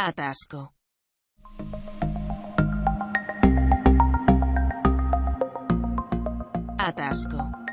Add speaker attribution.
Speaker 1: Atasco. Atasco.